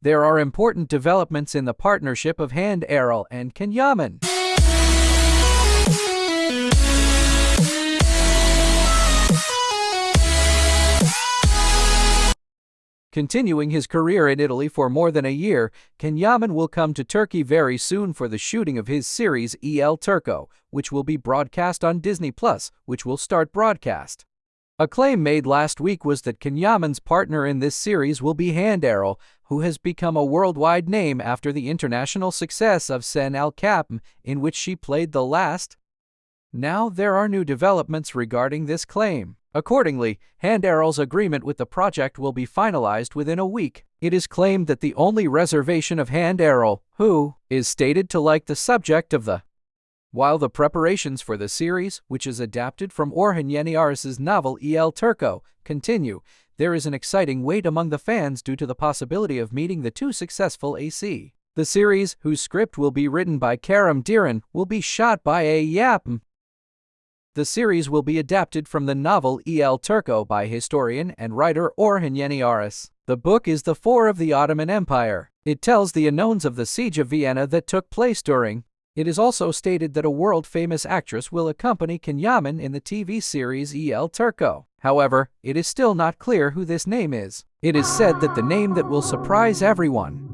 There are important developments in the partnership of Hande Erçel and Can Yaman. Continuing his career in Italy for more than a year, Can Yaman will come to Turkey very soon for the shooting of his series El Turco, which will be broadcast on Disney Plus, which will start broadcast. A claim made last week was that Can Yaman's partner in this series will be Hande Erçel, who has become a worldwide name after the international success of Sen Çal Kapımı, in which she played the last. Now there are new developments regarding this claim. Accordingly, Hande Erçel's agreement with the project will be finalized within a week. It is claimed that the only reservation of Hande Erçel, who is stated to like the subject of the while the preparations for the series, which is adapted from Orhan Yeniaris's novel El Turco, continue, there is an exciting wait among the fans due to the possibility of meeting the two successful AC. The series, whose script will be written by Kerem Deren, will be shot by Ay Yapım, the series will be adapted from the novel El Turco by historian and writer Orhan Yeniaris. The book is The Four of the Ottoman Empire. It tells the unknowns of the siege of Vienna that took place during. It is also stated that a world-famous actress will accompany Can Yaman in the TV series El Turco. However, it is still not clear who this name is. It is said that the name that will surprise everyone